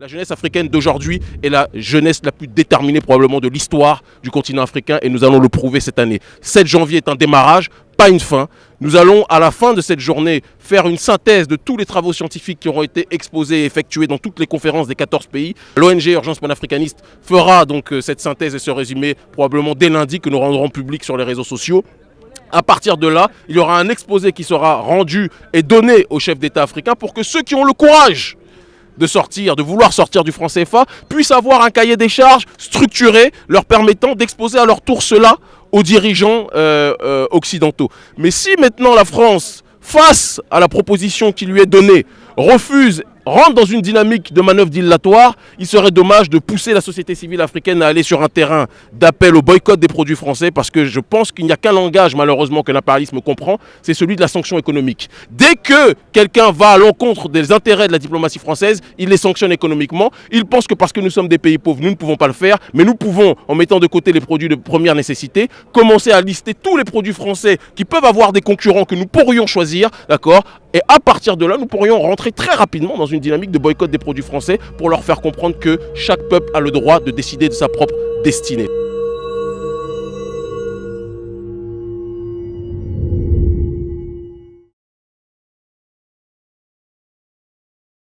La jeunesse africaine d'aujourd'hui est la jeunesse la plus déterminée probablement de l'histoire du continent africain et nous allons le prouver cette année. 7 janvier est un démarrage, pas une fin. Nous allons à la fin de cette journée faire une synthèse de tous les travaux scientifiques qui auront été exposés et effectués dans toutes les conférences des 14 pays. L'ONG Urgence panafricaniste fera donc euh, cette synthèse et ce résumé probablement dès lundi que nous rendrons public sur les réseaux sociaux. À partir de là, il y aura un exposé qui sera rendu et donné aux chefs d'État africains pour que ceux qui ont le courage de sortir, de vouloir sortir du franc CFA, puissent avoir un cahier des charges structuré leur permettant d'exposer à leur tour cela aux dirigeants euh, euh, occidentaux. Mais si maintenant la France, face à la proposition qui lui est donnée, refuse rentre dans une dynamique de manœuvre dilatoire, il serait dommage de pousser la société civile africaine à aller sur un terrain d'appel au boycott des produits français parce que je pense qu'il n'y a qu'un langage malheureusement que l'impérialisme comprend, c'est celui de la sanction économique. Dès que quelqu'un va à l'encontre des intérêts de la diplomatie française, il les sanctionne économiquement. Il pense que parce que nous sommes des pays pauvres, nous ne pouvons pas le faire, mais nous pouvons, en mettant de côté les produits de première nécessité, commencer à lister tous les produits français qui peuvent avoir des concurrents que nous pourrions choisir, d'accord? Et à partir de là, nous pourrions rentrer très rapidement dans dynamique de boycott des produits français pour leur faire comprendre que chaque peuple a le droit de décider de sa propre destinée.